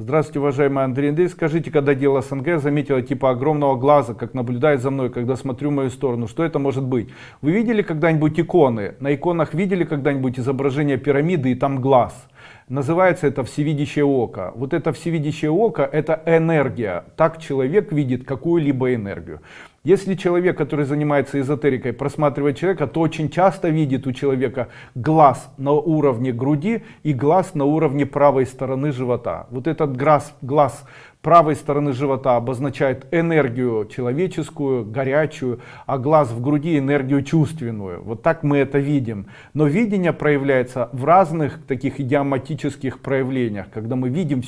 Здравствуйте, уважаемый Андрей Андрей. Скажите, когда дело СНГ заметила типа огромного глаза, как наблюдает за мной, когда смотрю в мою сторону, что это может быть? Вы видели когда-нибудь иконы? На иконах видели когда-нибудь изображение пирамиды и там глаз? Называется это всевидящее око. Вот это всевидящее око это энергия. Так человек видит какую-либо энергию. Если человек, который занимается эзотерикой, просматривает человека, то очень часто видит у человека глаз на уровне груди и глаз на уровне правой стороны живота. Вот этот глаз, глаз правой стороны живота обозначает энергию человеческую, горячую, а глаз в груди энергию чувственную. Вот так мы это видим. Но видение проявляется в разных таких идиоматических проявлениях, когда мы видим